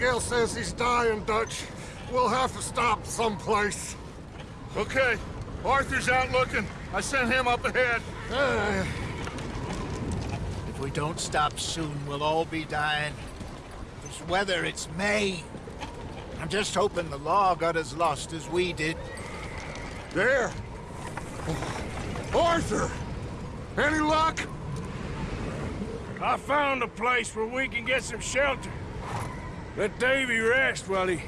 Abigail says he's dying, Dutch. We'll have to stop someplace. Okay. Arthur's out looking. I sent him up ahead. Uh, If we don't stop soon, we'll all be dying. This weather, it's May. I'm just hoping the law got as lost as we did. there. Arthur! Any luck? I found a place where we can get some shelter. Let Davy rest while he...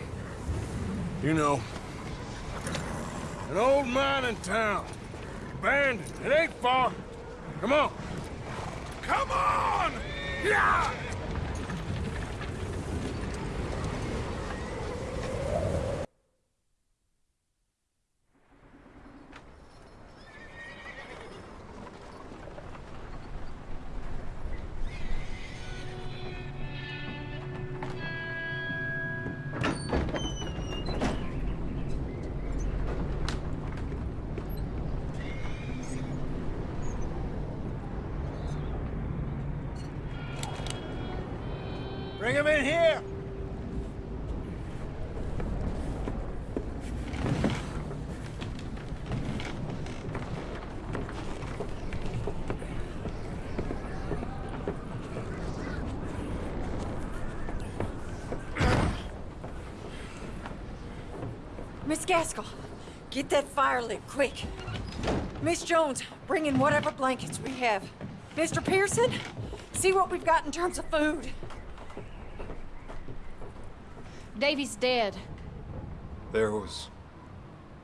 You know. An old mining town. Abandoned. It ain't far. Come on. Come on! Yeah! Gaskell, get that fire lit, quick. Miss Jones, bring in whatever blankets we have. Mr. Pearson, see what we've got in terms of food. Davy's dead. There was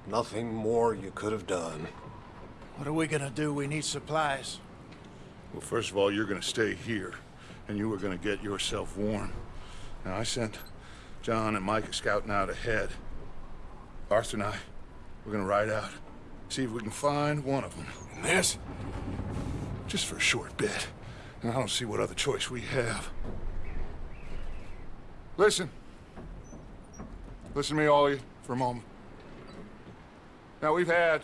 nothing more you could have done. What are we gonna do? We need supplies. Well, first of all, you're gonna stay here, and you are gonna get yourself warm. Now, I sent John and Micah scouting out ahead. Arthur and I, we're gonna ride out, see if we can find one of them. And this? Just for a short bit. And I don't see what other choice we have. Listen. Listen to me, all you, for a moment. Now, we've had,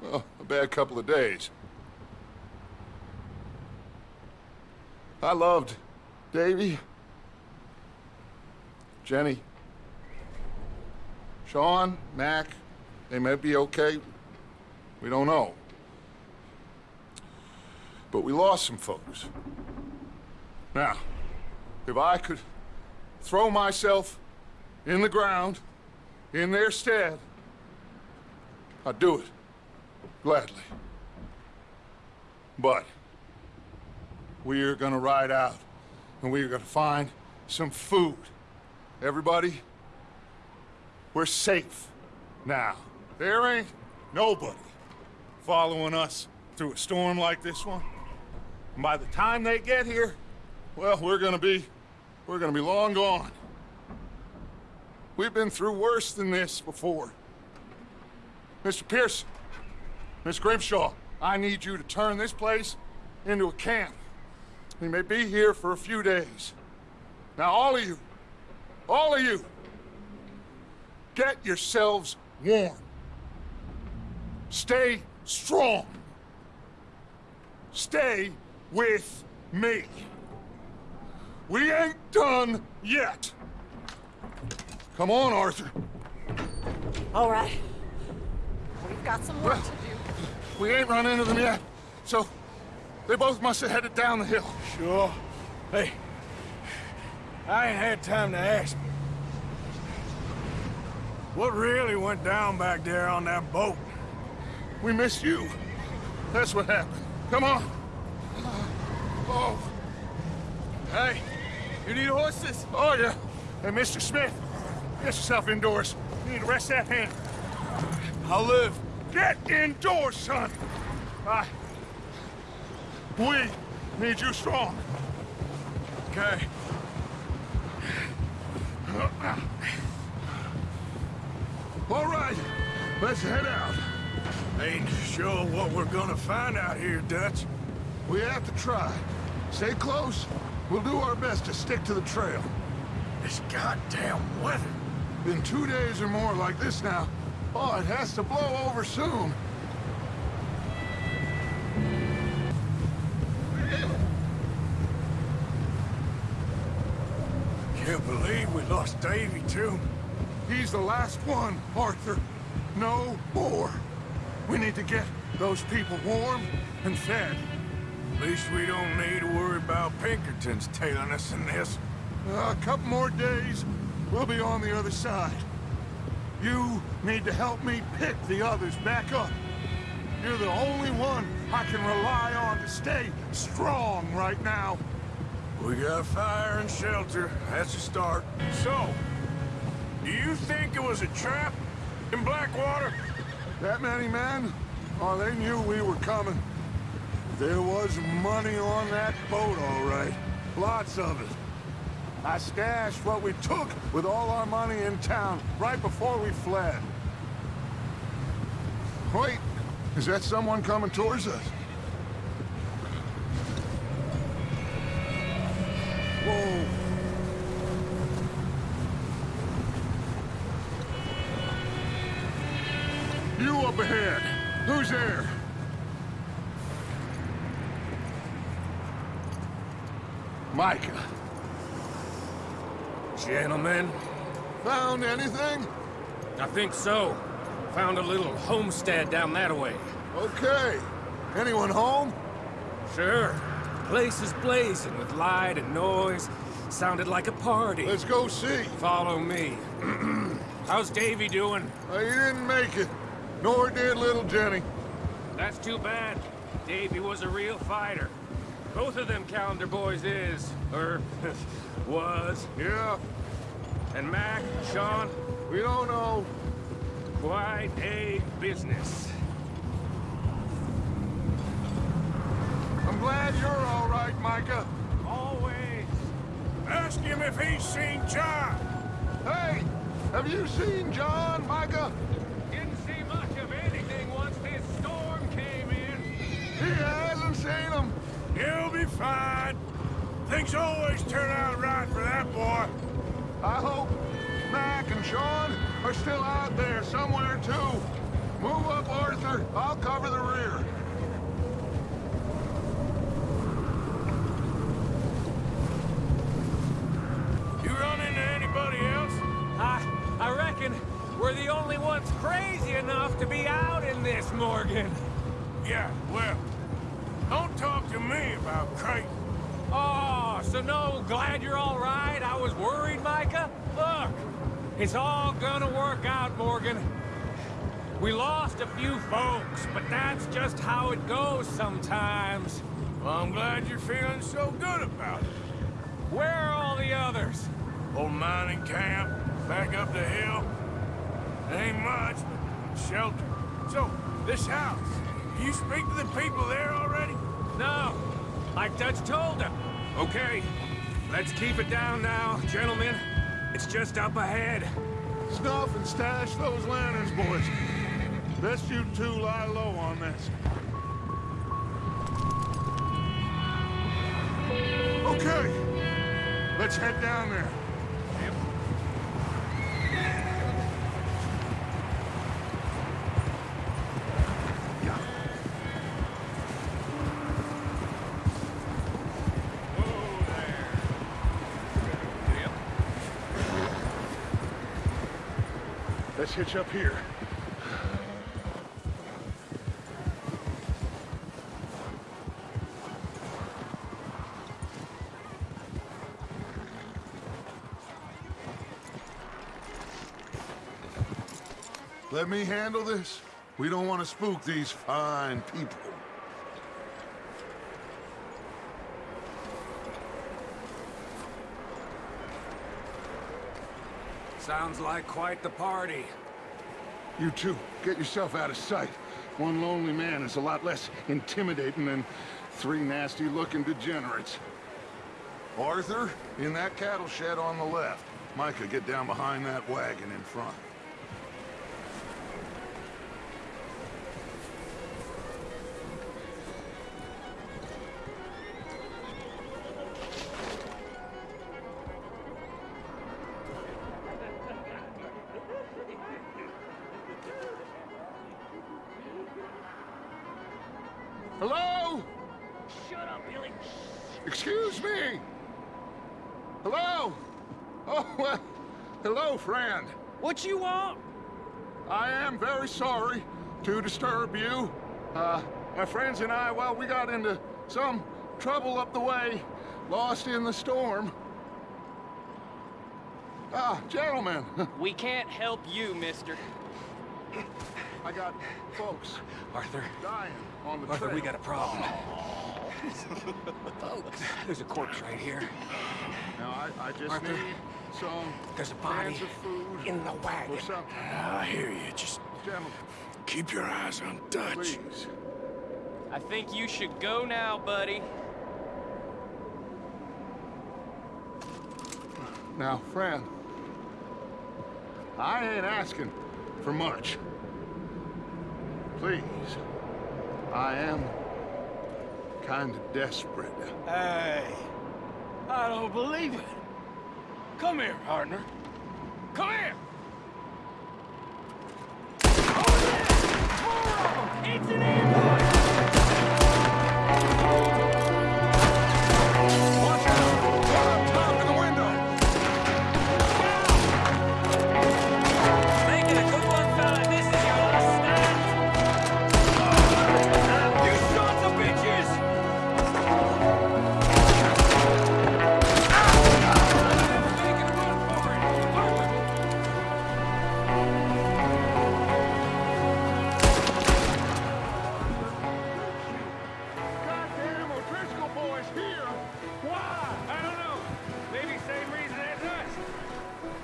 well, a bad couple of days. I loved Davy, Jenny, Sean, Mac. They may be okay. We don't know. But we lost some folks. Now, if I could throw myself in the ground in their stead, I'd do it. Gladly. But we are gonna ride out and we are gonna find some food. Everybody, we're safe now. There ain't nobody following us through a storm like this one. And by the time they get here, well, we're gonna be, we're gonna be long gone. We've been through worse than this before. Mr. Pearson, Miss Grimshaw, I need you to turn this place into a camp. We may be here for a few days. Now, all of you, all of you, get yourselves warm. Stay strong. Stay with me. We ain't done yet. Come on, Arthur. All right. We've got some work Well, to do. we ain't run into them yet, so they both must have headed down the hill. Sure. Hey, I ain't had time to ask. What really went down back there on that boat? We missed you. That's what happened. Come on. Oh, Hey, you need horses? oh yeah. Hey, Mr. Smith, get yourself indoors. You need to rest that hand. I'll live. Get indoors, son. I... We need you strong. Okay. Uh-uh. All right, let's head out. Ain't sure what we're gonna find out here, Dutch. We have to try. Stay close. We'll do our best to stick to the trail. This goddamn weather. Been two days or more like this now. Oh, it has to blow over soon. Can't believe we lost Davy, too. He's the last one, Arthur. No more. We need to get those people warm and fed. At least we don't need to worry about Pinkertons tailing us in this. a couple more days, we'll be on the other side. You need to help me pick the others back up. You're the only one I can rely on to stay strong right now. We got fire and shelter. That's a start. So, do you think it was a trap in Blackwater? That many men? Oh, they knew we were coming. There was money on that boat, all right. Lots of it. I stashed what we took with all our money in town right before we fled. Wait, is that someone coming towards us? Whoa. Up ahead. Who's there? Micah. Gentlemen, Found anything? I think so. Found a little homestead down that way. Okay. Anyone home? Sure. Place is blazing with light and noise. Sounded like a party. Let's go see. Follow me. How's Davy doing? Uh, he didn't make it. Nor did little Jenny. That's too bad. Davy was a real fighter. Both of them Callander boys is, or er, was. Yeah, And Mac, Sean, we don't know. quite a business. I'm glad you're all right, Micah. Always. Ask him if he's seen John. Hey, have you seen John, Micah? Didn't see much of anything once this storm came in. He hasn't seen him. He'll be fine. Things always turn out right for that boy. I hope Mac and Sean are still out there somewhere, too. Move up, Arthur. I'll cover the rear. You run into anybody else? I, I reckon we're the only ones crazy enough to be out in this, Morgan. Yeah, well, don't talk to me about Creighton. Oh, so no, glad you're all right. I was worried, Micah. Look, it's all gonna work out, Morgan. We lost a few folks, but that's just how it goes sometimes. Well, I'm glad you're feeling so good about it. Where are all the others? Old mining camp, back up the hill. Ain't much, but shelter. So, this house, you speak to the people there already? No, like Dutch told them. Okay, let's keep it down now, gentlemen. It's just up ahead. Snuff and stash those lanterns, boys. Best you two lie low on this. Okay. Let's head down there. Let's hitch up here. Let me handle this. We don't want to spook these fine people. Sounds like quite the party. You two, get yourself out of sight. One lonely man is a lot less intimidating than three nasty-looking degenerates. Arthur, in that cattle shed on the left. Micah, get down behind that wagon in front. What you want? I am very sorry to disturb you. Uh, my friends and I, well, we got into some trouble up the way, lost in the storm. Ah, gentlemen, We can't help you, mister. I got folks Arthur, dying on the Arthur, trail. we got a problem. Folks, there's a corpse right here. Now, I, I just Arthur, need some There's a body of food in the wagon. or something. Ah, I hear you. Just Gentlemen, keep your eyes on Dutch. please. I think you should go now, buddy. Now, friend, I ain't asking for much. Please, I am kind of desperate. Hey, I don't believe it. Come here, partner. Come here. Oh, it's an!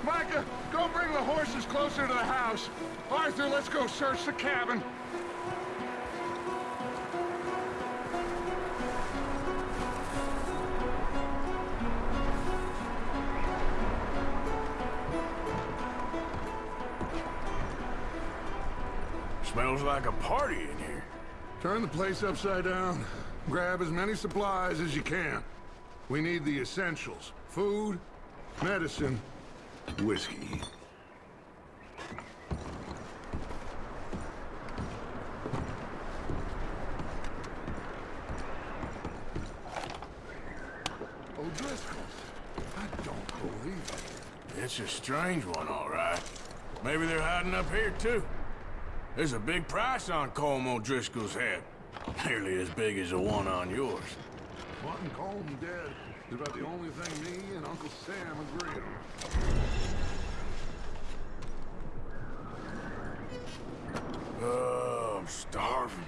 Micah, go bring the horses closer to the house. Arthur, let's go search the cabin. Smells like a party in here. Turn the place upside down. Grab as many supplies as you can. We need the essentials. Food, medicine, whiskey. Oh, O'Driscoll's. I don't believe it. It's a strange one, all right. Maybe they're hiding up here, too. There's a big price on Colm O'Driscoll's head. Nearly as big as the one on yours. Wanting Colm dead is about the only thing me and Uncle Sam agree on. Oh, I'm starving.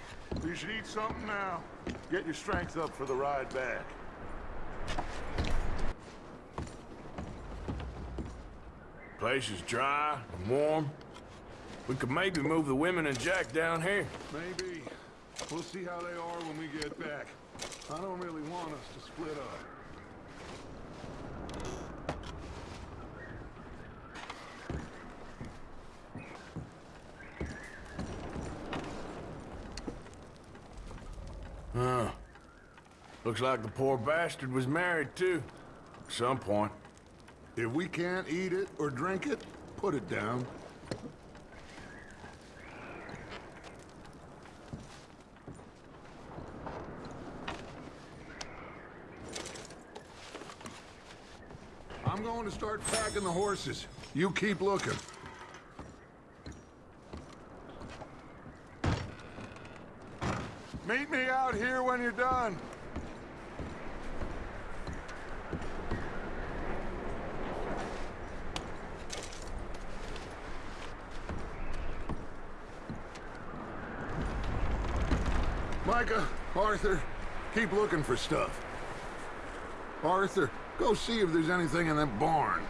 Eat something now. Get your strength up for the ride back. Place is dry and warm. We could maybe move the women and Jack down here. Maybe. We'll see how they are when we get back. I don't really want us to split up. Huh. Looks like the poor bastard was married, too. At some point. If we can't eat it or drink it, put it down. I'm going to start packing the horses. You keep looking. Meet me out here when you're done. Micah, Arthur, keep looking for stuff. Arthur, go see if there's anything in that barn.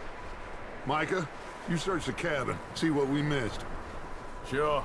Micah, you search the cabin, see what we missed. Sure.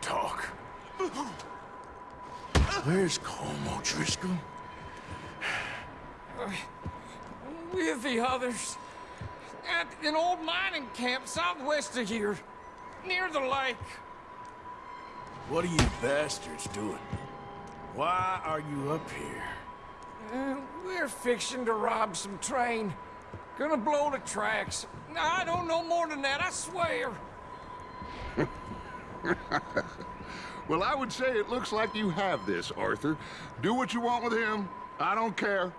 Talk. Where's Colm O'Driscoll? With the others. At an old mining camp southwest of here. Near the lake. What are you bastards doing? Why are you up here? Uh, we're fixing to rob some train. Gonna blow the tracks. I don't know more than that, I swear. Well, I would say it looks like you have this, Arthur. Do what you want with him. I don't care.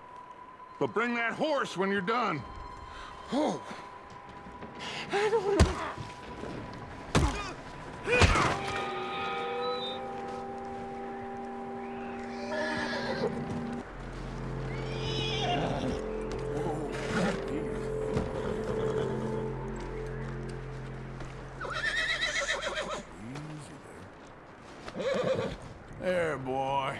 But bring that horse when you're done. Oh. There, boy.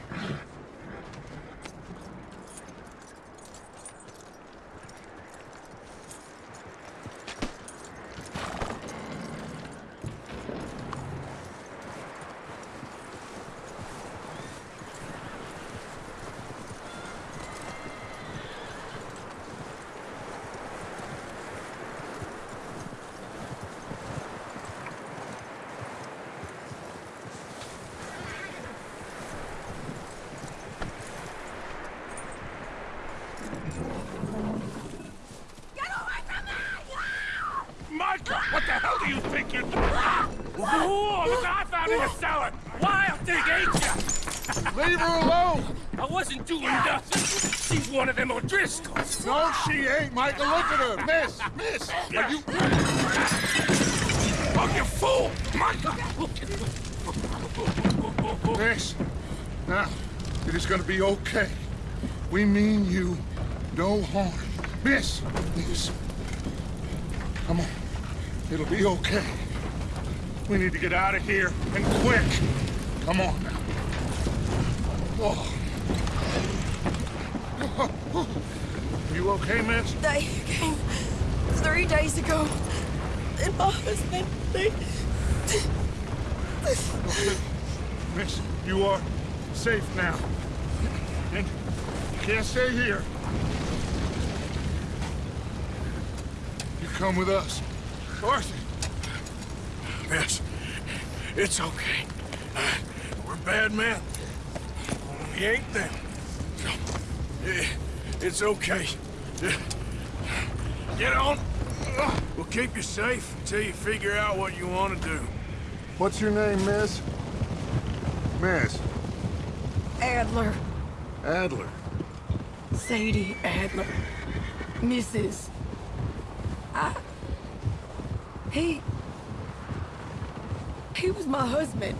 Micah, what the hell do you think you're doing? Whoa, look, I found in the cellar. Wild thing, ain't ya? Leave her alone! I wasn't doing nothing. She's one of them O'Driscolls. No, she ain't, Micah. Look at her. Miss, miss. Are you... Oh, you fool! Micah! Look at her. Miss. Now, it is gonna be okay. We mean you no harm. Miss, miss. Come on. It'll be okay. We need to get out of here, and quick. Come on now. Oh. You okay, miss? They came three days ago. And my husband, they... Miss, you are safe now. And you can't stay here. You come with us. Arthur. Miss, it's okay. Uh, we're bad men. We ain't them. It's okay. Get on. We'll keep you safe until you figure out what you want to do. What's your name, miss? Miss. Adler. Adler. Sadie Adler. Mrs. I... He... He was my husband.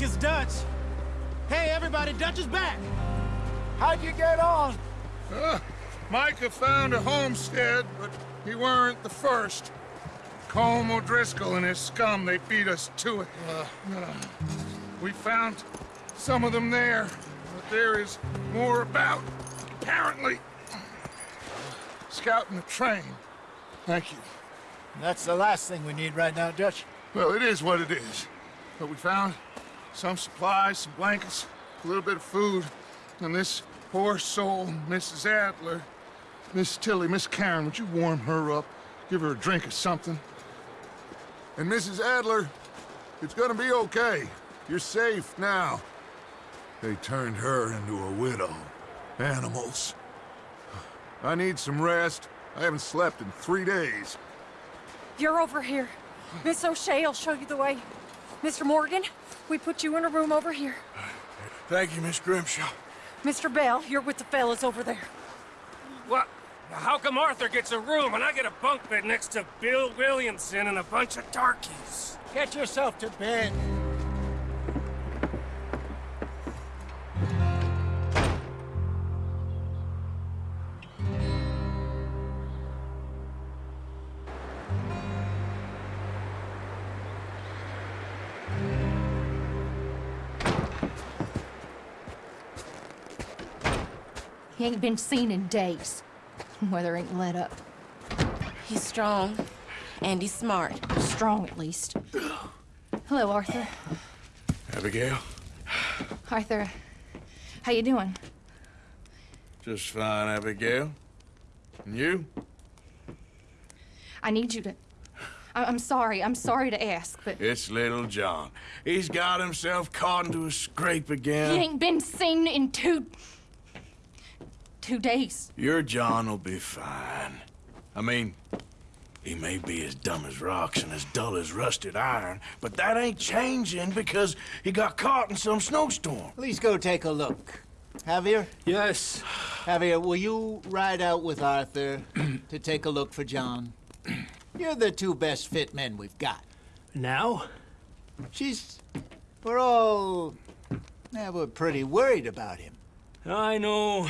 Looks like it's Dutch. Hey, everybody, Dutch is back! How'd you get on? Uh, Micah found a homestead, but he weren't the first. Colm O'Driscoll and his scum, they beat us to it. Uh, we found some of them there, but there is more about, apparently. Scouting the train. Thank you. That's the last thing we need right now, Dutch. Well, it is what it is. But we found some supplies, some blankets, a little bit of food, and this poor soul, Mrs. Adler, Miss Tilly, Miss Karen, would you warm her up? Give her a drink or something? And Mrs. Adler, it's gonna be okay. You're safe now. They turned her into a widow. Animals. I need some rest. I haven't slept in three days. You're over here. Miss O'Shea will show you the way. Mr. Morgan, we put you in a room over here. Thank you, Miss Grimshaw. Mr. Bell, you're with the fellas over there. What? How come Arthur gets a room and I get a bunk bed next to Bill Williamson and a bunch of darkies? Get yourself to bed. He ain't been seen in days. Weather ain't let up. He's strong, and he's smart. Strong, at least. Hello, Arthur. Abigail? Arthur, how you doing? Just fine, Abigail. And you? I need you to... I- I'm sorry. I'm sorry to ask, but It's little John. He's got himself caught into a scrape again. he ain't been seen in two... two days. Your John will be fine. I mean, he may be as dumb as rocks and as dull as rusted iron, but that ain't changing because he got caught in some snowstorm. Please go take a look. Javier? Yes. Javier, will you ride out with Arthur to take a look for John? You're the two best fit men we've got. Now? She's. We're all. Yeah, we're pretty worried about him. I know.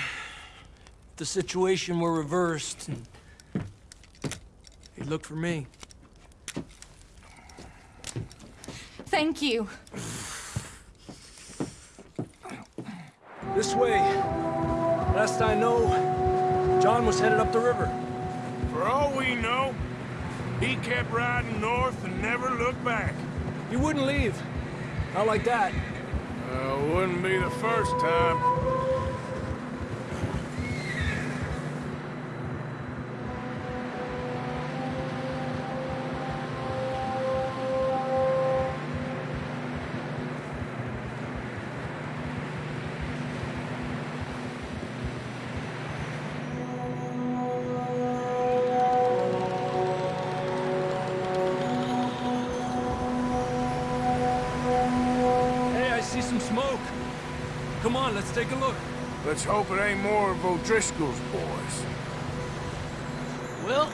If the situation were reversed, and he'd look for me. Thank you. This way. Last I know, John was headed up the river. For all we know, he kept riding north and never looked back. He wouldn't leave. Not like that. Uh, wouldn't be the first time. Hope it ain't more of O'Driscoll's boys. Well...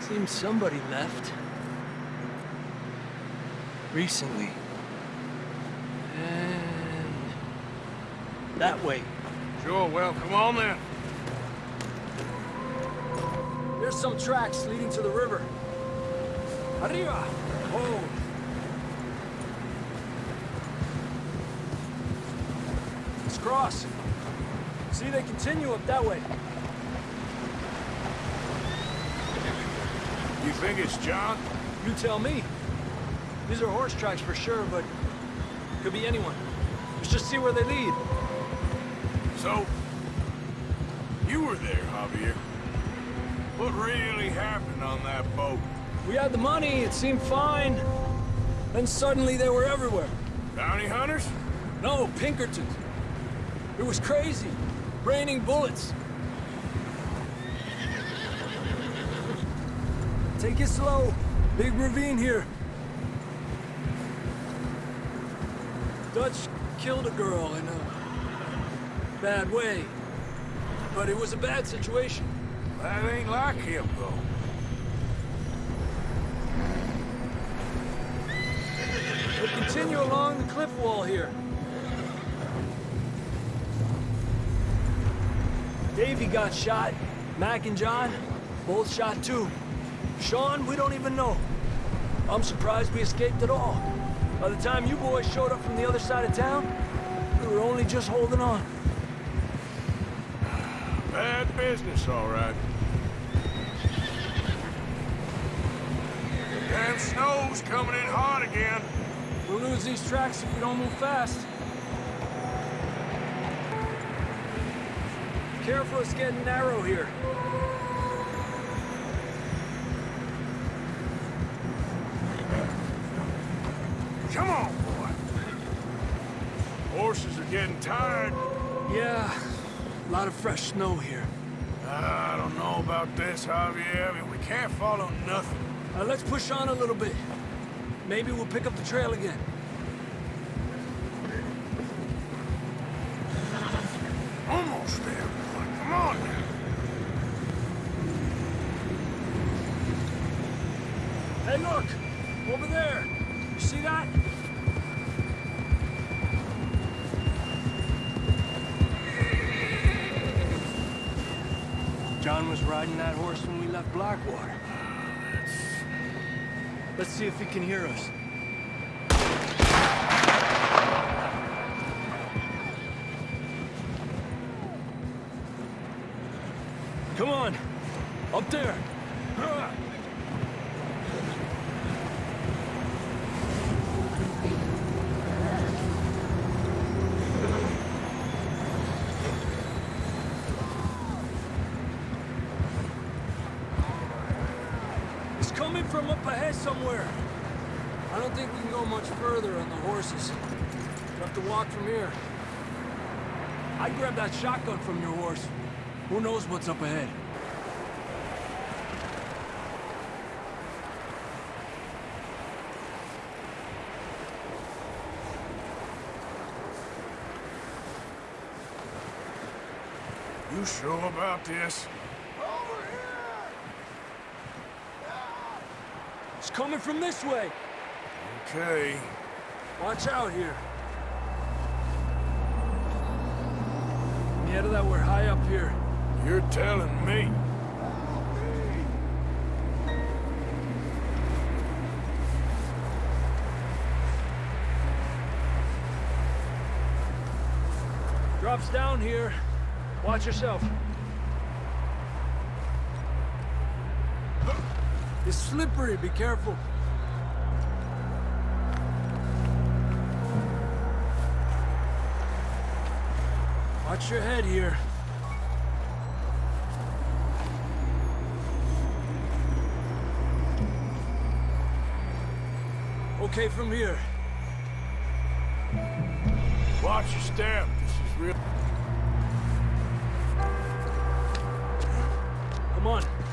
Seems somebody left. Recently. And... That way. Sure, well, come on then. There's some tracks leading to the river. Arriba! Oh. Let's. See, they continue up that way. You think it's John? You tell me. These are horse tracks for sure, but could be anyone. Let's just see where they lead. So, you were there, Javier. What really happened on that boat? We had the money, it seemed fine. Then suddenly they were everywhere. Bounty hunters? No, Pinkertons. It was crazy. Raining bullets. Take it slow. Big ravine here. Dutch killed a girl in a bad way. But it was a bad situation. That ain't like him, though. We'll continue along the cliff wall here. Davy got shot. Mac and John, both shot too. Sean, we don't even know. I'm surprised we escaped at all. By the time you boys showed up from the other side of town, we were only just holding on. Bad business, all right. Damn snow's coming in hot again. We'll lose these tracks if we don't move fast. Careful, it's getting narrow here. Come on, boy. Horses are getting tired. Yeah, a lot of fresh snow here. I don't know about this, Javier. I mean, we can't follow nothing. Uh, let's push on a little bit. Maybe we'll pick up the trail again. Let's see if he can hear us. Come on! Up there! It's coming from up ahead somewhere. I don't think we can go much further on the horses. We'll have to walk from here. I grabbed that shotgun from your horse. Who knows what's up ahead? You sure about this? Coming from this way. Okay. Watch out here. That we're high up here. You're telling me. Drops down here. Watch yourself. It's slippery, be careful. Watch your head here. Okay from here. Watch your step. This is real. Come on.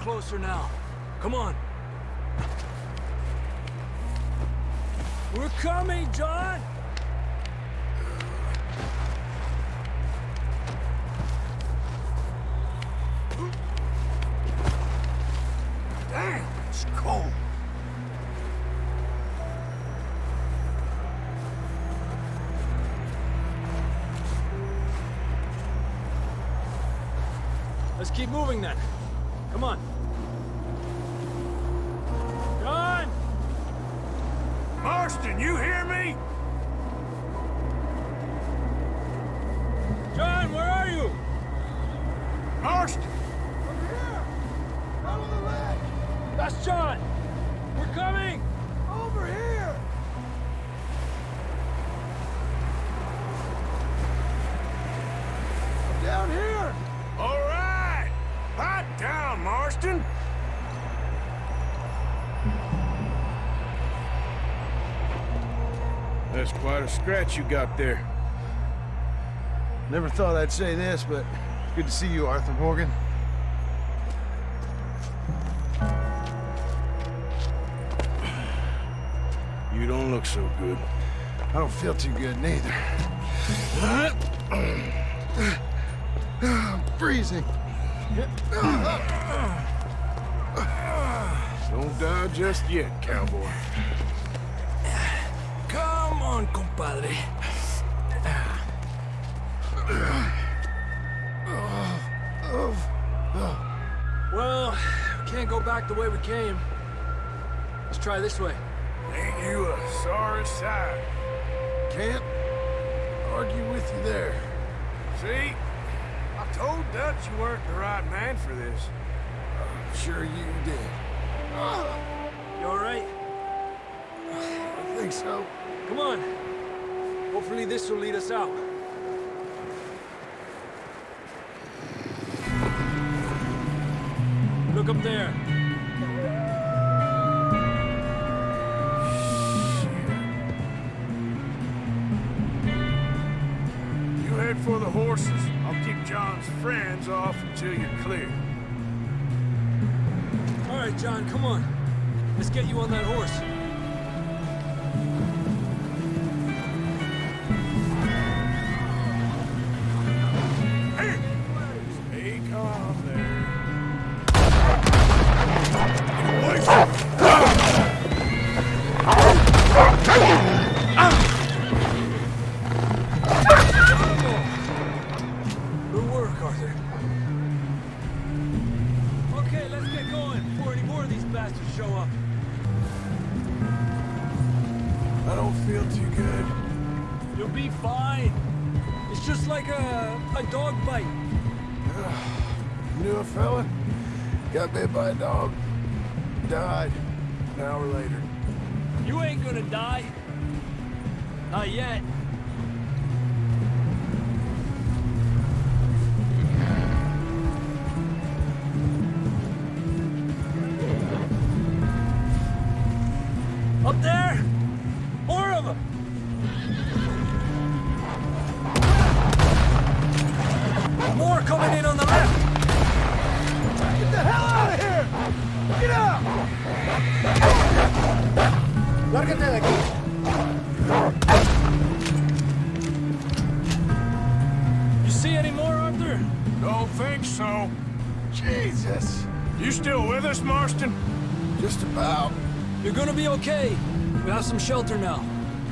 Closer now. Come on. We're coming, John! Damn, it's cold. Let's keep moving then. Marston, you hear me? John, where are you? Marston! That's John! We're coming! Over here! Down here! All right! Pipe down, Marston! A scratch you got there. Never thought I'd say this, but good to see you, Arthur Morgan. You don't look so good. I don't feel too good neither. Freezing. Don't die just yet, cowboy. On, compadre. Well, we can't go back the way we came. Let's try this way. Ain't you a sorry sight? Can't argue with you there. See? I told Dutch you weren't the right man for this. I'm sure you did. You all right? I think so. Come on. Hopefully this will lead us out. Look up there. You head for the horses. I'll keep John's friends off until you're clear. All right, John, come on. Let's get you on that horse. A, dog bite. Knew a fella, got bit by a dog, died an hour later. You ain't gonna die. Not yet. Shelter now.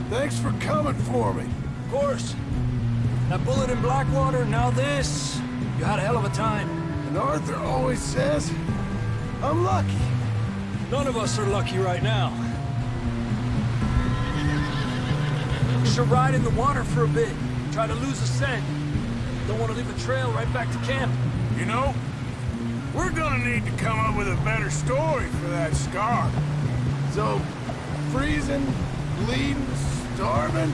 Thanks for coming for me. Of course. That bullet in Blackwater, now this. You had a hell of a time. And Arthur always says, I'm lucky. None of us are lucky right now. We should ride in the water for a bit. Try to lose a scent. Don't want to leave a trail right back to camp. You know, we're gonna need to come up with a better story for that scar. So, freezing, bleeding, starving,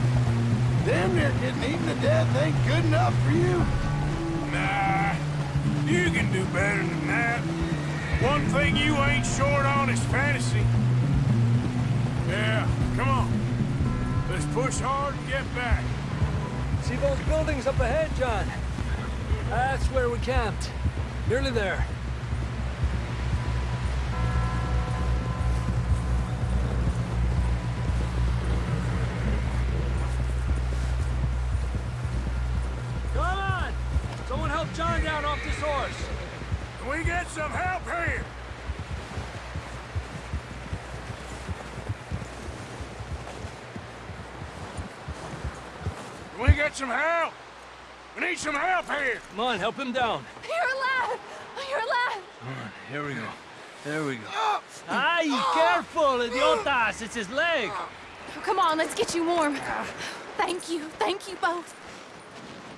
damn near getting eaten to death ain't good enough for you? Nah, you can do better than that. One thing you ain't short on is fantasy. Yeah, come on. Let's push hard and get back. See those buildings up ahead, John? That's where we camped. Nearly there. John down off this horse. Can we get some help here? Can we get some help? We need some help here. Come on, help him down. You're alive! You're alive! Here we go. There we go. Oh. Ay, oh. careful, idiotas! It's his leg! Come on, let's get you warm. Thank you, thank you both.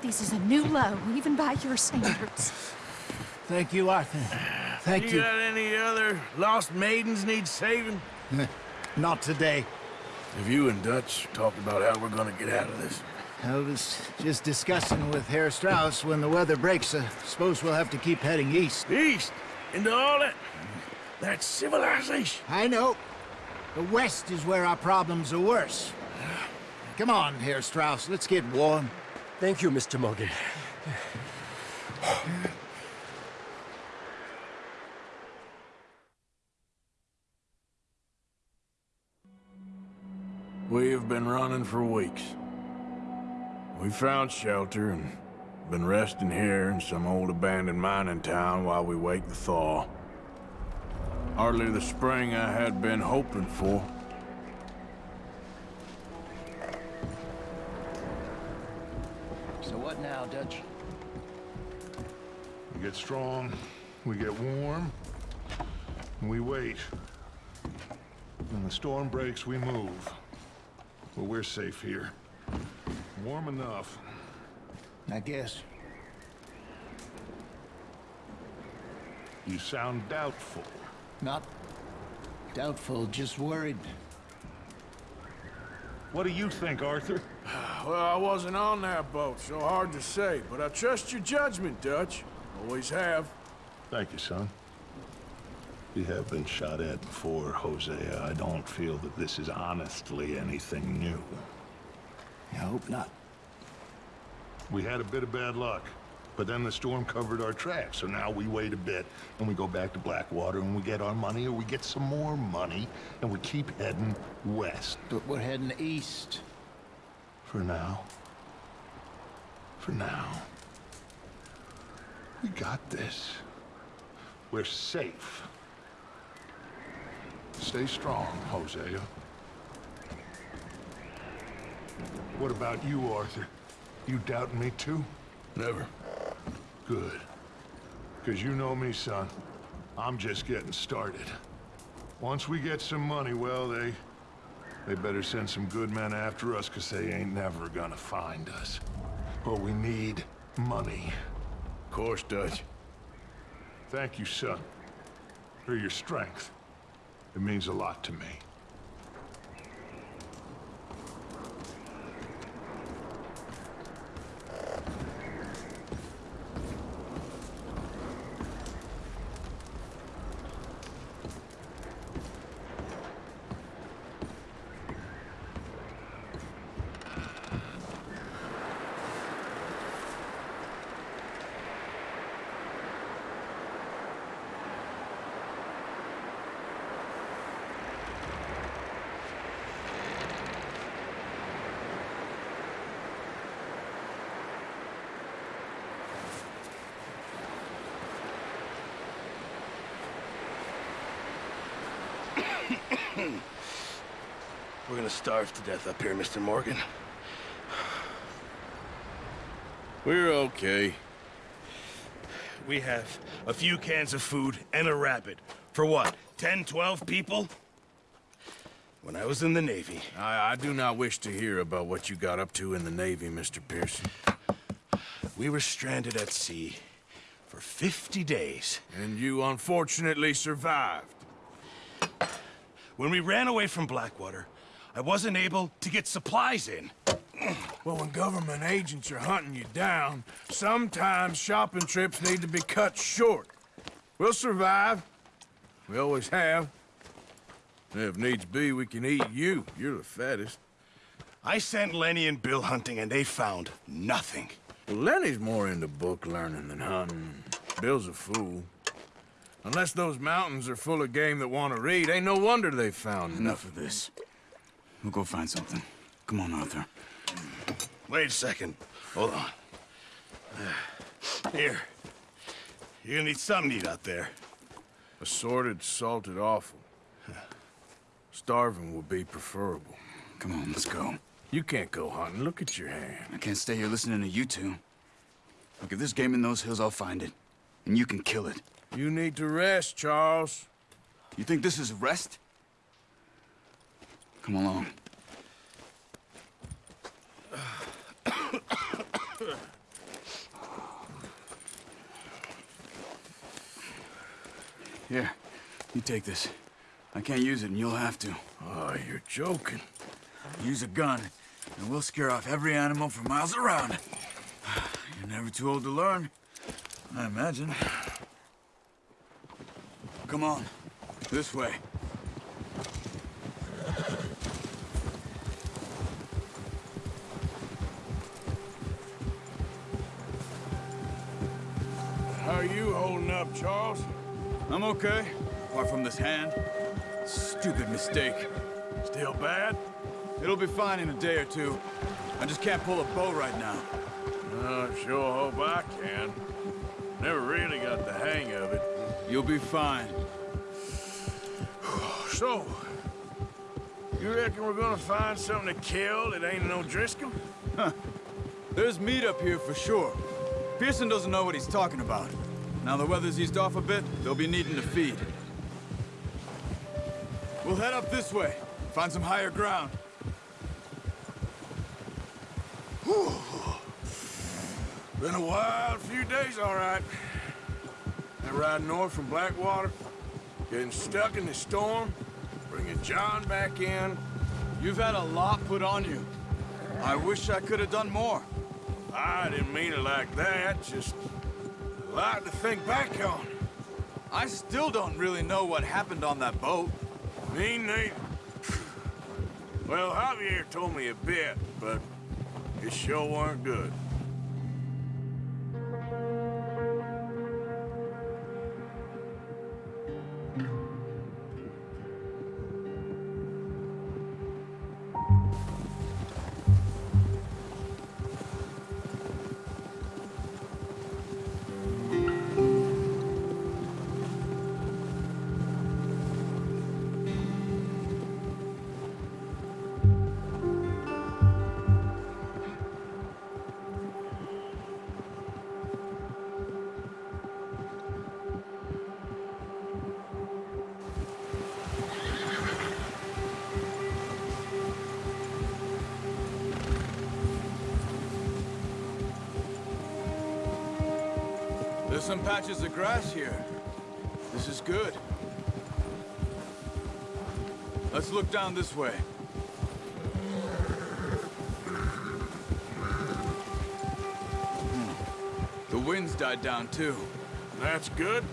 This is a new low, even by your standards. Thank you, Arthur. Thank you you. got any other lost maidens need saving? Not today. Have you and Dutch talked about how we're gonna get out of this? I was just discussing with Herr Strauss when the weather breaks. I suppose we'll have to keep heading east. East? Into all that... that civilization? I know. The west is where our problems are worse. Come on, Herr Strauss, let's get warm. Thank you, Mr. Morgan. We have been running for weeks. We found shelter and been resting here in some old abandoned mining town while we wait the thaw. Hardly the spring I had been hoping for. What now, Dutch? We get strong, we get warm, and we wait. When the storm breaks, we move. But we're safe here. Warm enough. I guess. You sound doubtful. Not doubtful, just worried. What do you think, Arthur? Well, I wasn't on that boat, so hard to say, but I trust your judgment, Dutch. Always have. Thank you, son. We have been shot at before, Hosea. I don't feel that this is honestly anything new. I hope not. We had a bit of bad luck, but then the storm covered our tracks, so now we wait a bit, and we go back to Blackwater, and we get our money, or we get some more money, and we keep heading west. But we're heading east. For now. For now. We got this. We're safe. Stay strong, Hosea. What about you, Arthur? You doubting me too? Never. Good. Because you know me, son. I'm just getting started. Once we get some money, well, they... They better send some good men after us, because they ain't never gonna find us. But we need money. Of course, Dutch. Thank you, son, for your strength. It means a lot to me. We're gonna starve to death up here, Mr. Morgan. We're okay. We have a few cans of food and a rabbit. For what, 10, 12 people? When I was in the Navy... I, I do not wish to hear about what you got up to in the Navy, Mr. Pearson. We were stranded at sea for 50 days. And you unfortunately survived. When we ran away from Blackwater, I wasn't able to get supplies in. Well, when government agents are hunting you down, sometimes shopping trips need to be cut short. We'll survive. We always have. And if needs be, we can eat you. You're the fattest. I sent Lenny and Bill hunting, and they found nothing. Well, Lenny's more into book learning than hunting. Bill's a fool. Unless those mountains are full of game that want to read, ain't no wonder they found Enough of this. We'll go find something. Come on, Arthur. Wait a second. Hold on. Here. You're gonna need something to eat out there. Assorted, salted offal. Starving would be preferable. Come on, let's go. You can't go hunting. Look at your hand. I can't stay here listening to you two. Look, if there's game in those hills, I'll find it. And you can kill it. You need to rest, Charles. You think this is rest? Come along. Here, you take this. I can't use it, and you'll have to. Oh, you're joking. Use a gun, and we'll scare off every animal for miles around. You're never too old to learn, I imagine. Come on, this way. I'm okay, apart from this hand. Stupid mistake. Still bad? It'll be fine in a day or two. I just can't pull a bow right now. I sure hope I can. Never really got the hang of it. You'll be fine. So, you reckon we're gonna find something to kill that ain't no Driscoll? Huh. There's meat up here for sure. Pearson doesn't know what he's talking about. Now the weather's eased off a bit, they'll be needing to feed. We'll head up this way. Find some higher ground. Whew. Been a wild few days, all right. That ride north from Blackwater, getting stuck in the storm, bringing John back in. You've had a lot put on you. I wish I could have done more. I didn't mean it like that, just lot to think back on. I still don't really know what happened on that boat. Me neither. Well, Javier told me a bit, but it sure weren't good. Down this way. Hmm. The wind's died down too. That's good.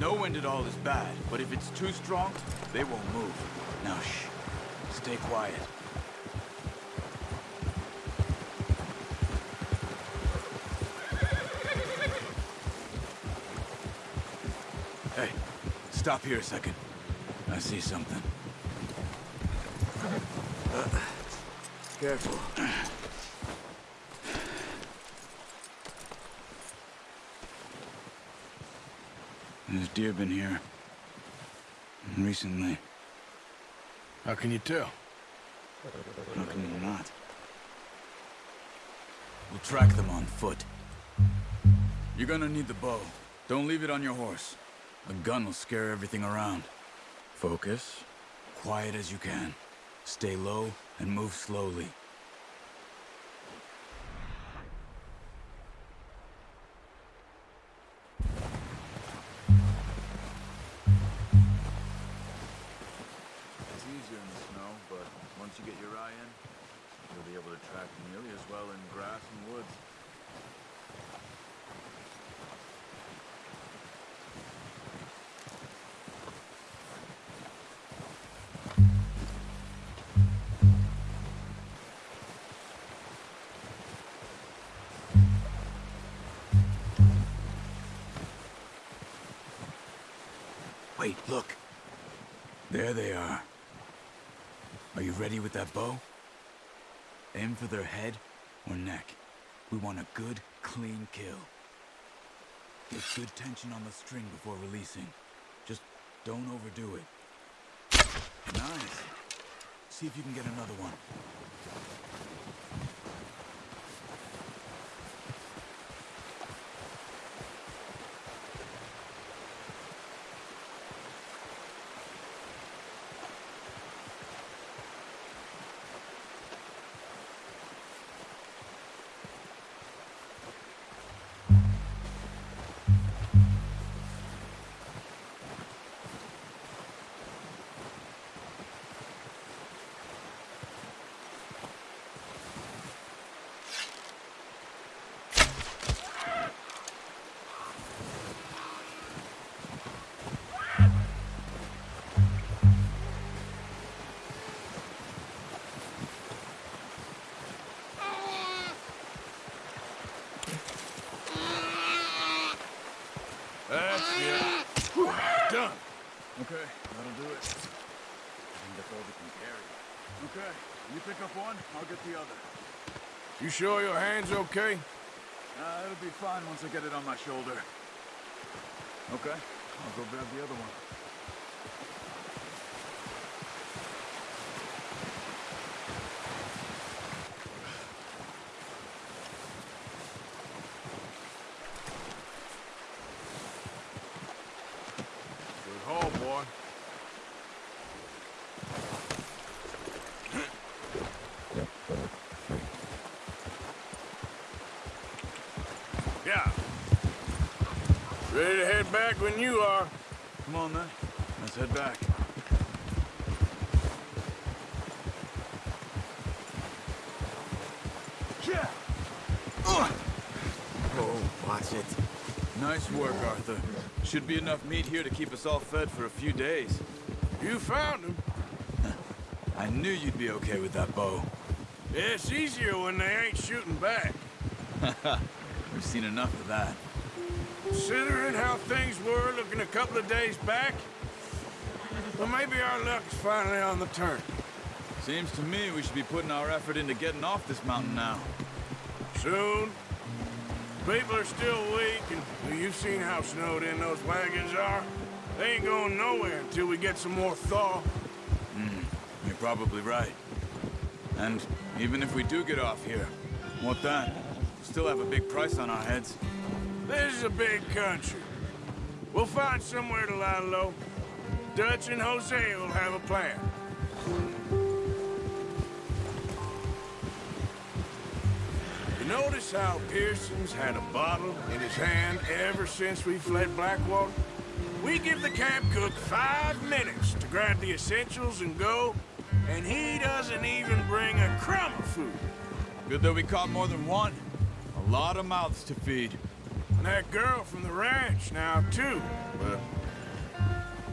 No wind at all is bad, but if it's too strong, they won't move. Now shh. Stay quiet. Hey, stop here a second. I see something. Careful. There's deer been here. Recently. How can you tell? How can you not? We'll track them on foot. You're gonna need the bow. Don't leave it on your horse. A gun will scare everything around. Focus. Quiet as you can. Stay low and move slowly. Wait, look. There they are. Are you ready with that bow? Aim for their head or neck. We want a good, clean kill. Get good tension on the string before releasing. Just don't overdo it. Nice. See if you can get another one. I'll get the other. You sure your hand's okay? Uh, it'll be fine once I get it on my shoulder. Okay, I'll go grab the other one. Good haul, boy. Yeah. Ready to head back when you are. Come on then, let's head back. Yeah. Oh, watch it. Nice work, Arthur. Should be enough meat here to keep us all fed for a few days. You found him. I knew you'd be okay with that bow. Yeah, it's easier when they ain't shooting back. We've seen enough of that. Considering how things were looking a couple of days back, well, maybe our luck's finally on the turn. Seems to me we should be putting our effort into getting off this mountain now. Soon. People are still weak, and well, you've seen how snowed in those wagons are. They ain't going nowhere until we get some more thaw. Hmm, you're probably right. And even if we do get off here, what then? Still have a big price on our heads. This is a big country. We'll find somewhere to lie low. Dutch and Hosea will have a plan. You notice how Pearson's had a bottle in his hand ever since we fled Blackwater? We give the camp cook five minutes to grab the essentials and go, and he doesn't even bring a crumb of food. Good that we caught more than one. A lot of mouths to feed. That girl from the ranch now, too, but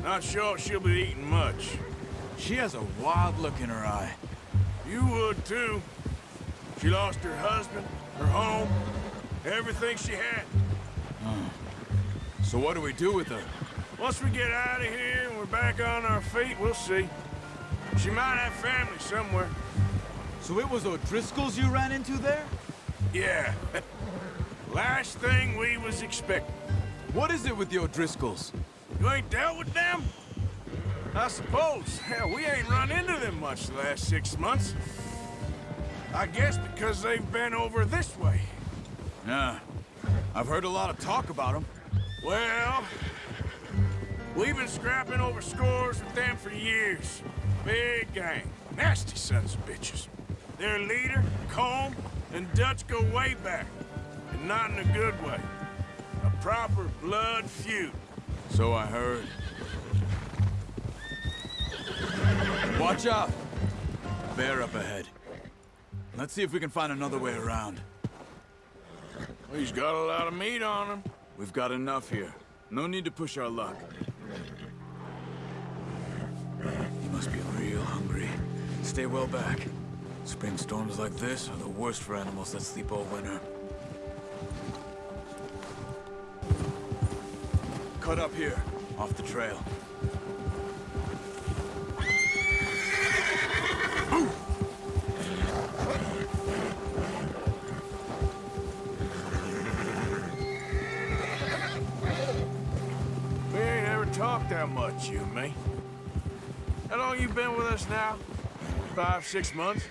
not sure she'll be eating much. She has a wild look in her eye. You would, too. She lost her husband, her home, everything she had. So what do we do with her? Once we get out of here and we're back on our feet, we'll see. She might have family somewhere. So it was O'Driscoll's you ran into there? Yeah. Last thing we was expecting. What is it with the O'Driscolls? You ain't dealt with them? I suppose. Hell, we ain't run into them much the last six months. I guess because they've been over this way. Yeah. I've heard a lot of talk about them. Well, we've been scrapping over scores with them for years. Big gang. Nasty sons of bitches. Their leader, Colm, and Dutch go way back. And not in a good way. A proper blood feud. So I heard. Watch out! Bear up ahead. Let's see if we can find another way around. He's got a lot of meat on him. We've got enough here. No need to push our luck. He must be real hungry. Stay well back. Spring storms like this are the worst for animals that sleep all winter. Cut up here, off the trail. We ain't ever talked that much, you and me. How long you been with us now? Five, six months?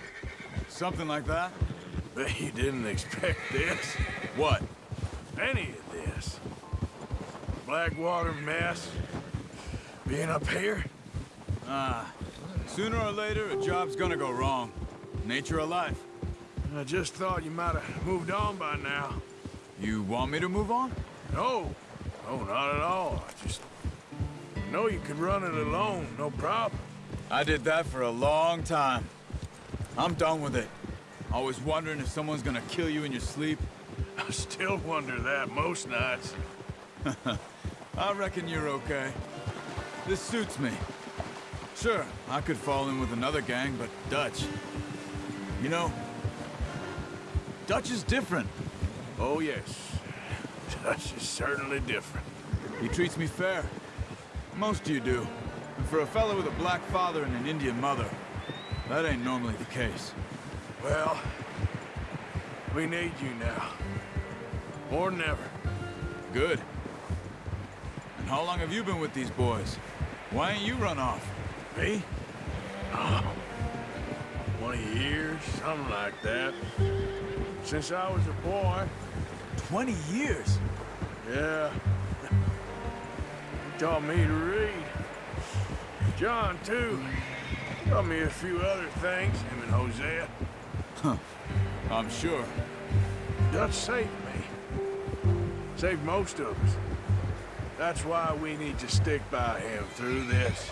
Something like that? Bet you didn't expect this. What? Any of this. Blackwater mess. Being up here? Ah. Sooner or later, a job's gonna go wrong. Nature of life. I just thought you might have moved on by now. You want me to move on? No. No, not at all. I just know you could run it alone, no problem. I did that for a long time. I'm done with it. Always wondering if someone's gonna kill you in your sleep. I still wonder that most nights. I reckon you're okay. This suits me. Sure, I could fall in with another gang, but Dutch... You know, Dutch is different. Oh, yes. Dutch is certainly different. He treats me fair. Most of you do. And for a fellow with a black father and an Indian mother, that ain't normally the case. Well, we need you now. More than ever. Good. How long have you been with these boys? Why ain't you run off? Me? Oh, 20 years, something like that. Since I was a boy. 20 years? Yeah. He taught me to read. John, too. Taught me a few other things, him and Hosea. Huh. I'm sure. Dutch saved me. Saved most of us. That's why we need to stick by him through this.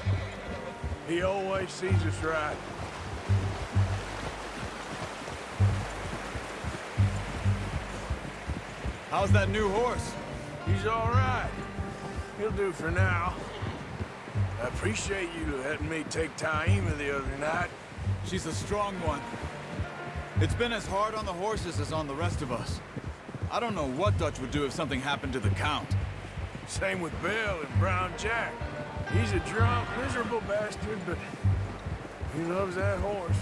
He always sees us right. How's that new horse? He's all right. He'll do for now. I appreciate you letting me take Taima the other night. She's a strong one. It's been as hard on the horses as on the rest of us. I don't know what Dutch would do if something happened to the Count. Same with Bill and Brown Jack. He's a drunk, miserable bastard, but he loves that horse.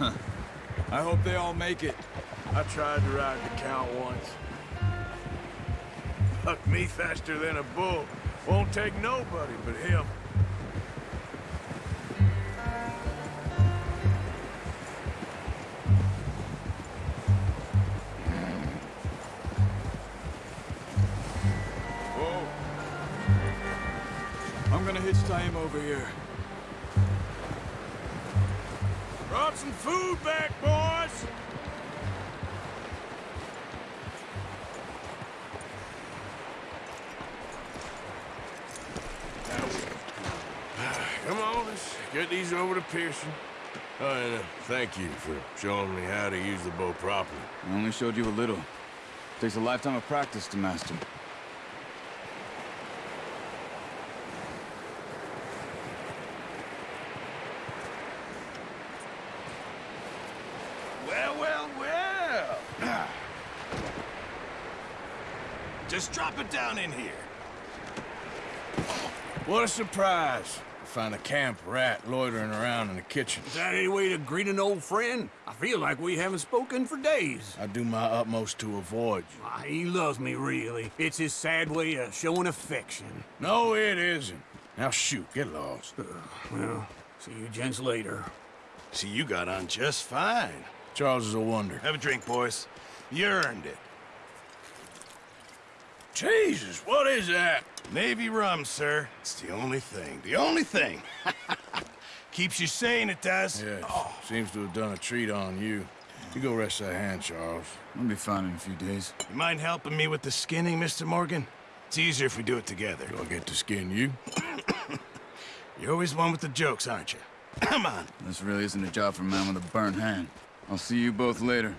I hope they all make it. I tried to ride the Count once. Bucked me faster than a bull. Won't take nobody but him. here. Brought some food back, boys! Come on, let's get these over to Pearson. Oh, and, uh, thank you for showing me how to use the bow properly. I only showed you a little. Takes a lifetime of practice to master. Well, well. Just drop it down in here. What a surprise. to Find a camp rat loitering around in the kitchen. Is that any way to greet an old friend? I feel like we haven't spoken for days. I do my utmost to avoid you. Why, he loves me, really. It's his sad way of showing affection. No, it isn't. Now shoot, get lost. Uh, well, see you gents later. See, you got on just fine. Charles is a wonder. Have a drink, boys. You earned it. Jesus, what is that? Navy rum, sir. It's the only thing. The only thing. Keeps you sane, it does. Yeah, oh. seems to have done a treat on you. You go rest that hand, Charles. I'll be fine in a few days. You mind helping me with the skinning, Mr. Morgan? It's easier if we do it together. Do I get to skin you? You're always one with the jokes, aren't you? Come on. This really isn't a job for a man with a burnt hand. I'll see you both later.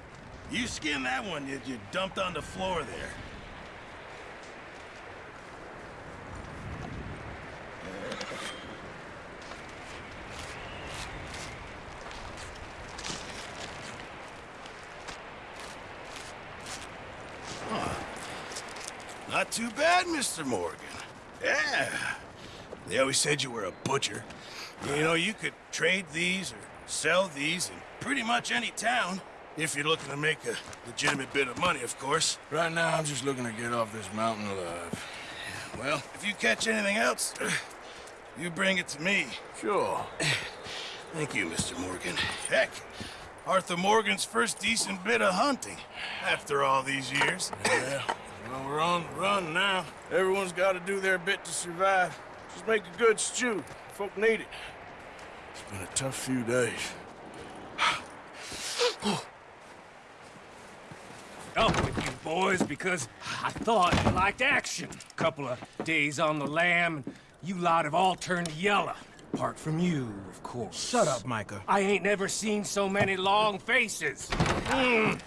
You skin that one you, you dumped on the floor there. Not too bad, Mr. Morgan. Yeah. They always said you were a butcher. You know, you could trade these or sell these in pretty much any town. If you're looking to make a legitimate bit of money, of course. Right now, I'm just looking to get off this mountain alive. Well, if you catch anything else, you bring it to me. Sure. Thank you, Mr. Morgan. Heck, Arthur Morgan's first decent bit of hunting after all these years. Yeah. Well, we're on the run now. Everyone's got to do their bit to survive. Just make a good stew. Folk need it. It's been a tough few days. Up with you boys because I thought you liked action. Couple of days on the lam, and you lot have all turned yellow. Apart from you, of course. Shut up, Micah. I ain't never seen so many long faces. Mm.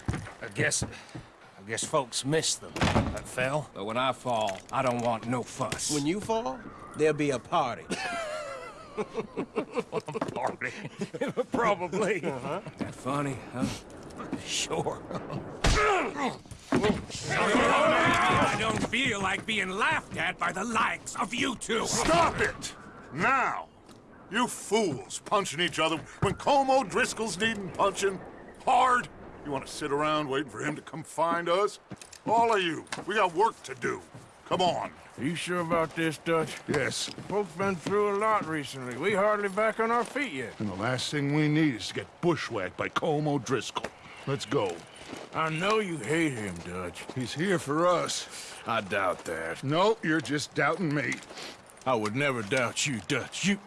I guess... I guess folks miss them. That fell. But when I fall, I don't want no fuss. When you fall, there'll be a party. party? Probably. Uh-huh. That funny, huh? Sure. I don't feel like being laughed at by the likes of you two. Stop it! Now! You fools punching each other when Colm O'Driscoll's needing punching. Hard! You want to sit around waiting for him to come find us? All of you, we got work to do. Come on. Are you sure about this, Dutch? Yes. Folks been through a lot recently. We hardly back on our feet yet. And the last thing we need is to get bushwhacked by Colm O'Driscoll. Let's go. I know you hate him, Dutch. He's here for us. I doubt that. No, you're just doubting me. I would never doubt you, Dutch. You...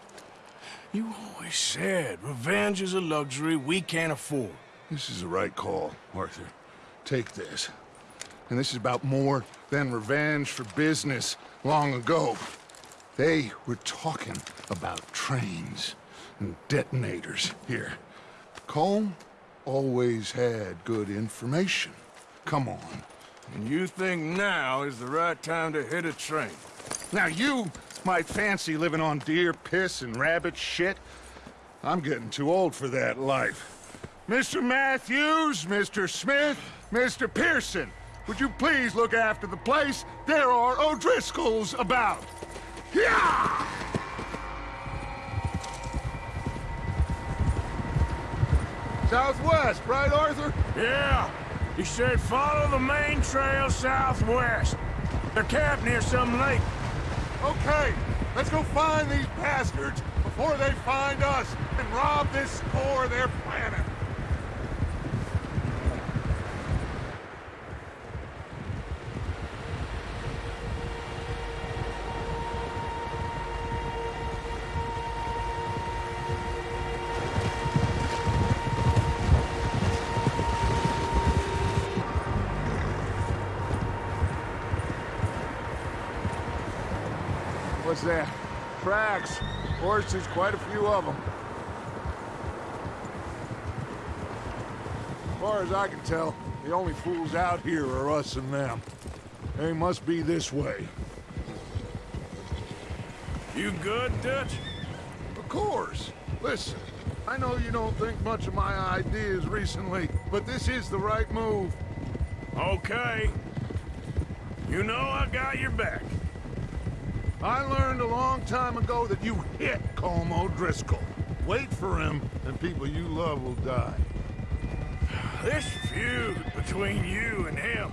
You always said revenge is a luxury we can't afford. This is the right call, Arthur. Take this. And this is about more than revenge for business long ago. They were talking about trains and detonators here. Colm always had good information. Come on. And you think now is the right time to hit a train? Now you might fancy living on deer piss and rabbit shit. I'm getting too old for that life. Mr. Matthews, Mr. Smith, Mr. Pearson, would you please look after the place? There are O'Driscolls about. Yeah! Southwest, right, Arthur? Yeah. He said follow the main trail southwest. They're camped near some lake. Okay, let's go find these bastards before they find us and rob this store they're planning. What's that? Tracks. Horses, quite a few of them. As far as I can tell, the only fools out here are us and them. They must be this way. You good, Dutch? Of course. Listen, I know you don't think much of my ideas recently, but this is the right move. Okay. You know I got your back. I learned a long time ago that you hit Colm O'Driscoll. Wait for him, and people you love will die. This feud between you and him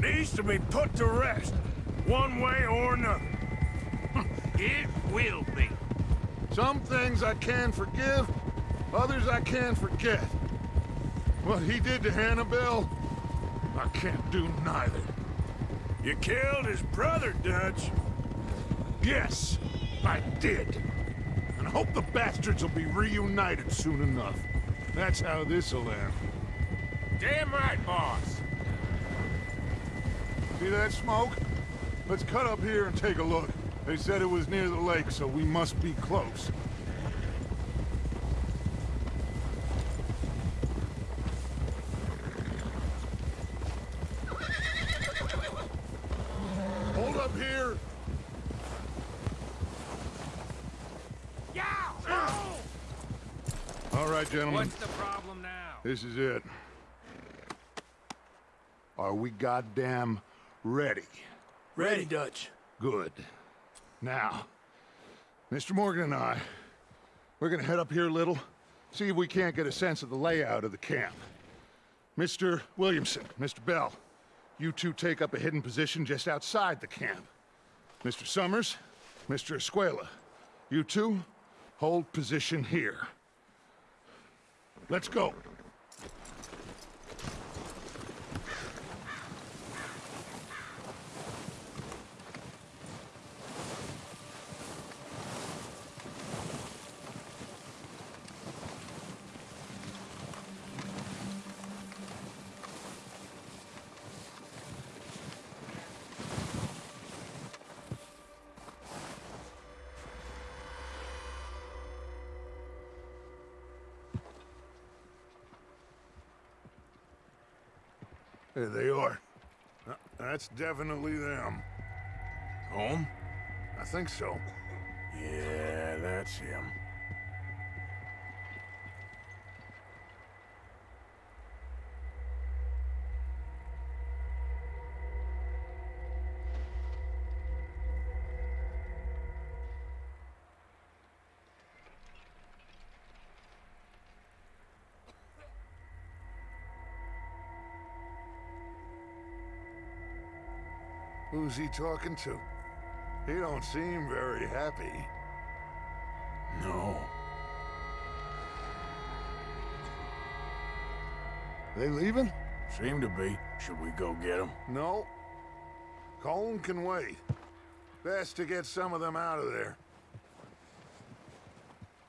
needs to be put to rest, one way or another. it will be. Some things I can forgive, others I can forget. What he did to Annabelle, I can't do neither. You killed his brother, Dutch. Yes, I did. And I hope the bastards will be reunited soon enough. That's how this'll end. Damn right, boss. See that smoke? Let's cut up here and take a look. They said it was near the lake, so we must be close. Hold up here! All right, gentlemen. What's the problem now? This is it. Are we goddamn ready? Ready, Dutch. Good. Now, Mr. Morgan and I, we're gonna head up here a little, see if we can't get a sense of the layout of the camp. Mr. Williamson, Mr. Bell, you two take up a hidden position just outside the camp. Mr. Summers, Mr. Escuella, you two hold position here. Let's go. There they are. Uh, That's definitely them. Home? I think so. Yeah, that's him. Who's he talking to? He don't seem very happy. No. They leaving? Seem to be. Should we go get him? No. Colm can wait. Best to get some of them out of there.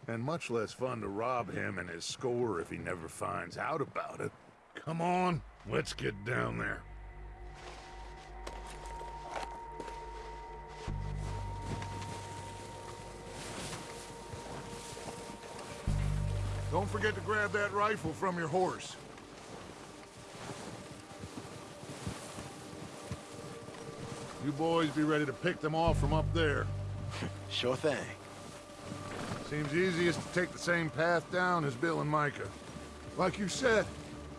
And much less fun to rob him and his score if he never finds out about it. Come on, let's get down there. Forget to grab that rifle from your horse. You boys be ready to pick them off from up there. Sure thing. Seems easiest to take the same path down as Bill and Micah. Like you said,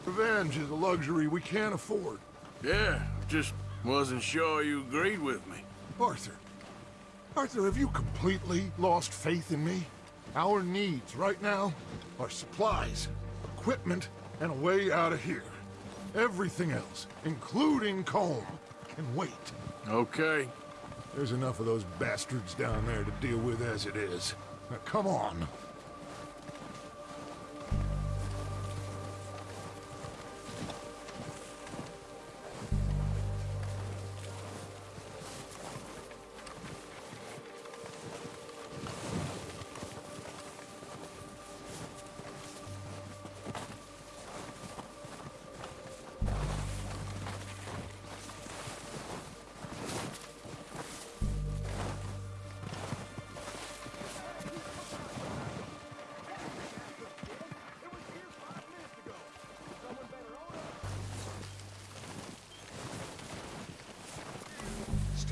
revenge is a luxury we can't afford. Yeah, just wasn't sure you agreed with me. Arthur. Arthur, have you completely lost faith in me? Our needs right now are supplies, equipment, and a way out of here. Everything else, including Colm, can wait. Okay. There's enough of those bastards down there to deal with as it is. Now, come on.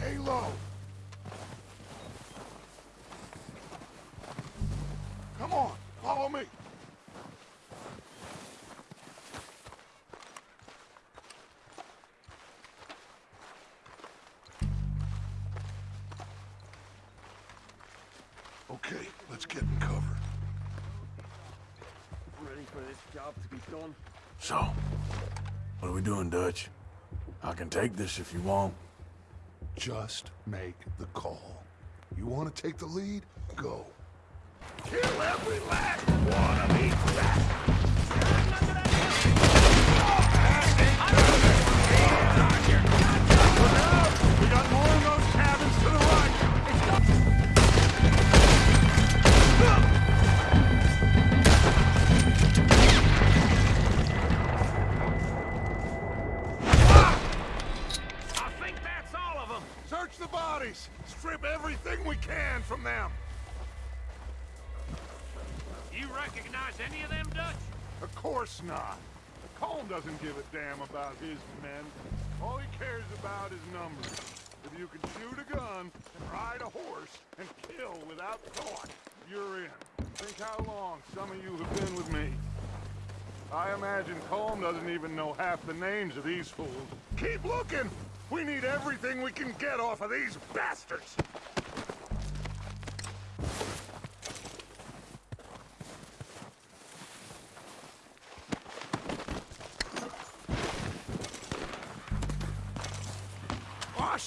Stay low. Come on, follow me. Okay, let's get in cover. Ready for this job to be done? So, what are we doing, Dutch? I can take this if you want. Just make the call. You want to take the lead? Go. Kill every last one of these bastards! Course not. Colm doesn't give a damn about his men. All he cares about is numbers. If you can shoot a gun and ride a horse and kill without thought, you're in. Think how long some of you have been with me. I imagine Colm doesn't even know half the names of these fools. Keep looking! We need everything we can get off of these bastards!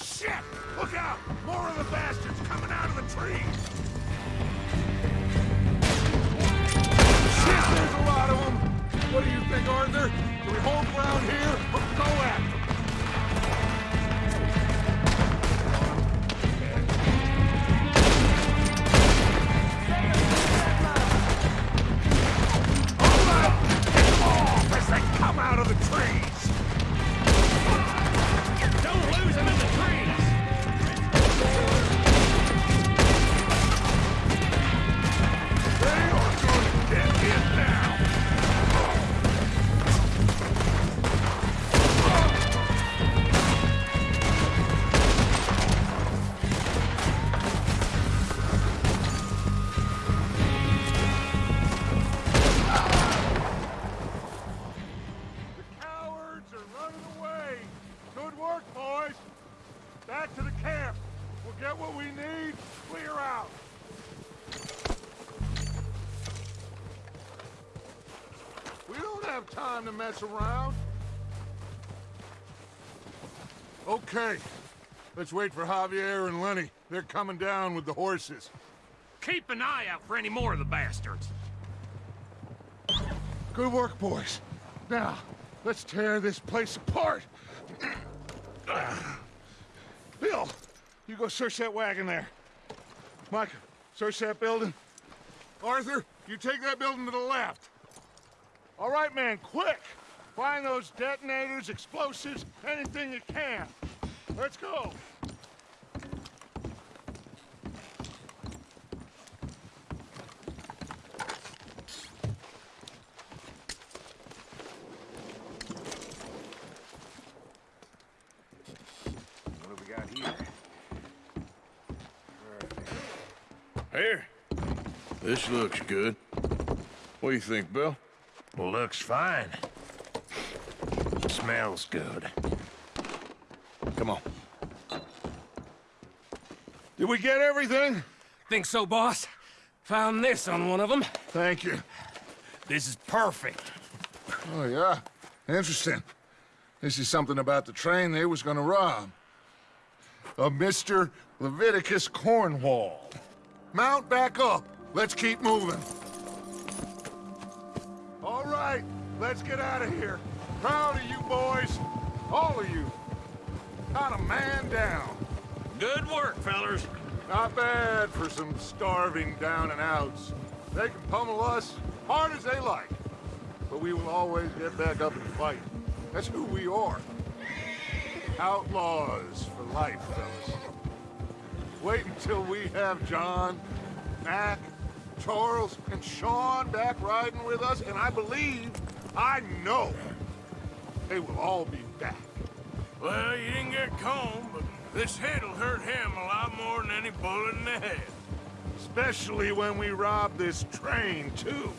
Shit! Look out! More of the bastards coming out of the trees! Shit, there's a lot of them! What do you think, Arthur? Do we hold ground here or go after Let's wait for Javier and Lenny. They're coming down with the horses. Keep an eye out for any more of the bastards. Good work, boys. Now, let's tear this place apart. Bill, you go search that wagon there. Mike, search that building. Arthur, you take that building to the left. All right, man, quick! Find those detonators, explosives, anything you can. Let's go. What do we got here? Here. This looks good. What do you think, Bill? Looks fine. Smells good. Come on. Did we get everything? Think so, boss? Found this on one of them. Thank you. This is perfect. Oh, yeah? Interesting. This is something about the train they was gonna rob. A Mr. Leviticus Cornwall. Mount back up. Let's keep moving. All right, let's get out of here. Proud of you boys. All of you. Got a man down. Good work, fellers. Not bad for some starving down and outs. They can pummel us hard as they like. But we will always get back up and fight. That's who we are. Outlaws for life, fellas. Wait until we have John, Mac, Charles, and Sean back riding with us, and I believe, I know, they will all be back. Well, you didn't get Colm, but This hit'll hurt him a lot more than any bullet in the head. Especially when we rob this train, too.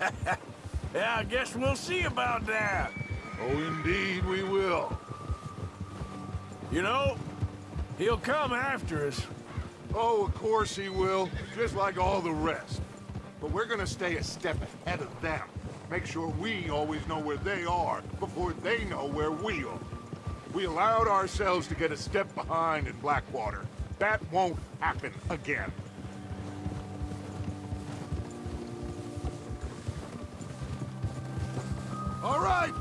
yeah, I guess we'll see about that. Oh, indeed we will. You know, he'll come after us. Oh, of course he will, just like all the rest. But we're gonna stay a step ahead of them. Make sure we always know where they are before they know where we are. We allowed ourselves to get a step behind in Blackwater. That won't happen again. All right,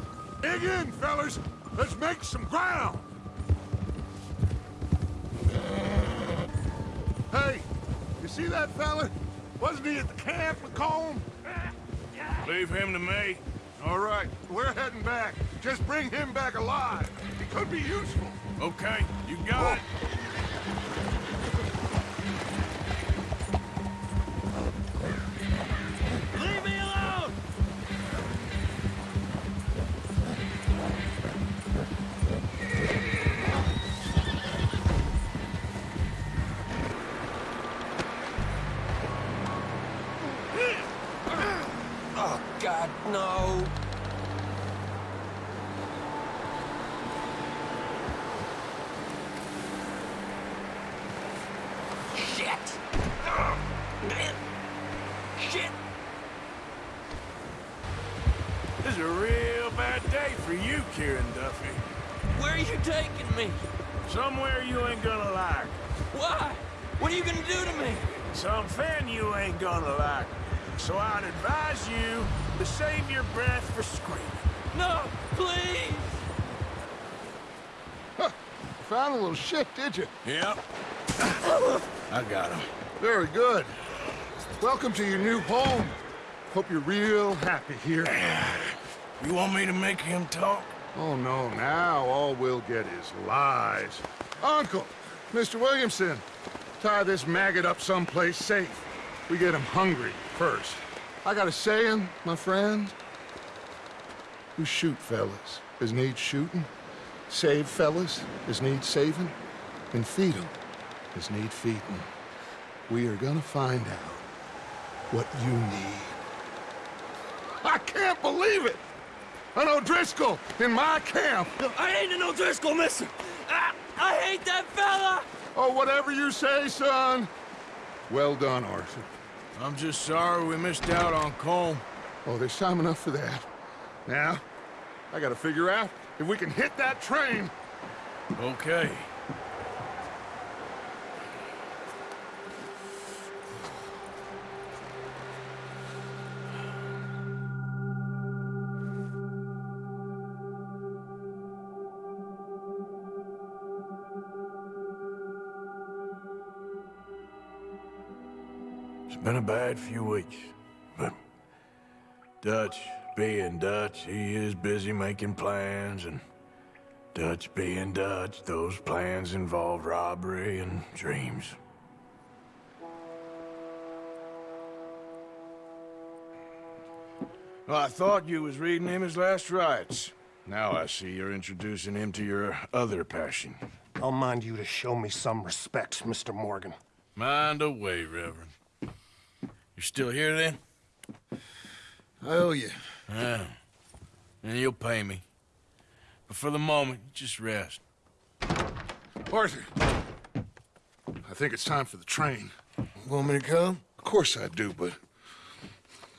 dig in, fellas. Let's make some ground. Hey, you see that fella? Wasn't he at the camp with Colm? Leave him to me. All right, we're heading back. Just bring him back alive. He could be useful. Okay, you got it. No. Found a little shit, did you? Yep. I got him. Very good. Welcome to your new home. Hope you're real happy here. You want me to make him talk? Oh, no, now all we'll get is lies. Uncle, Mr. Williamson, tie this maggot up someplace safe. We get him hungry first. I got a saying, my friend. We shoot fellas as need shooting, save fellas as need saving, and feed 'em as need feeding. We are gonna find out what you need. I can't believe it! An O'Driscoll in my camp! I ain't an O'Driscoll, mister! I, I hate that fella! Oh, whatever you say, son. Well done, Arthur. I'm just sorry we missed out on Colm. Oh, there's time enough for that. Now, I gotta figure out if we can hit that train. Okay. It's been a bad few weeks, but Dutch being Dutch, he is busy making plans, and Dutch being Dutch, those plans involve robbery and dreams. Well, I thought you was reading him his last rites. Now I see you're introducing him to your other passion. I'll mind you to show me some respect, Mr. Morgan. Mind away, Reverend. You're still here, then? I owe you. Yeah. And you'll pay me. But for the moment, just rest. Arthur, I think it's time for the train. Want me to come? Of course I do, but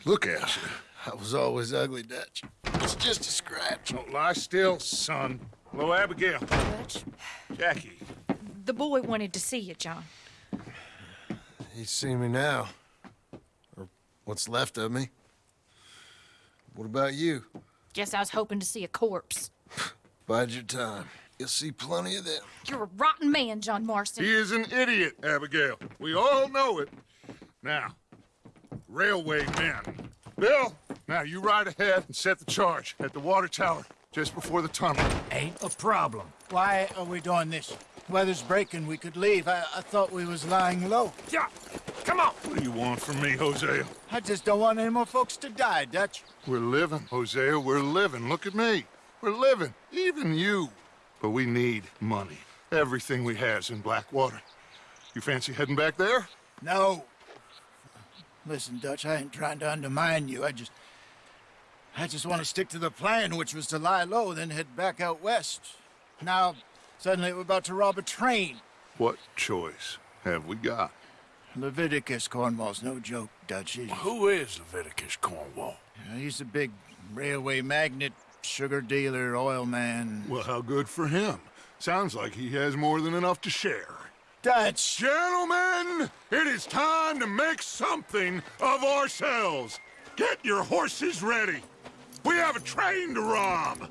look at you. I was always ugly, Dutch. It's just a scratch. Don't lie still, son. Hello, Abigail. Dutch, Jackie. the boy wanted to see you, John. He's seen me now. Or what's left of me. What about you? Guess I was hoping to see a corpse. Bide your time. You'll see plenty of them. You're a rotten man, John Marston. He is an idiot, Abigail. We all know it. Now, railway men. Bill, now you ride ahead and set the charge at the water tower just before the tunnel. Ain't a problem. Why are we doing this? Weather's breaking. We could leave. I, I thought we was lying low. Yeah, come on. What do you want from me, Hosea? I just don't want any more folks to die, Dutch. We're living, Hosea. We're living. Look at me. We're living. Even you. But we need money. Everything we has in Blackwater. You fancy heading back there? No. Listen, Dutch, I ain't trying to undermine you. I just... I just want to stick to the plan, which was to lie low, then head back out west. Now, suddenly we're about to rob a train. What choice have we got? Leviticus Cornwall's no joke, Dutch. He- Who is Leviticus Cornwall? you know, he's a big railway magnate, sugar dealer, oil man. Well, how good for him. Sounds like he has more than enough to share. Dutch! Gentlemen, it is time to make something of ourselves. Get your horses ready. We have a train to rob.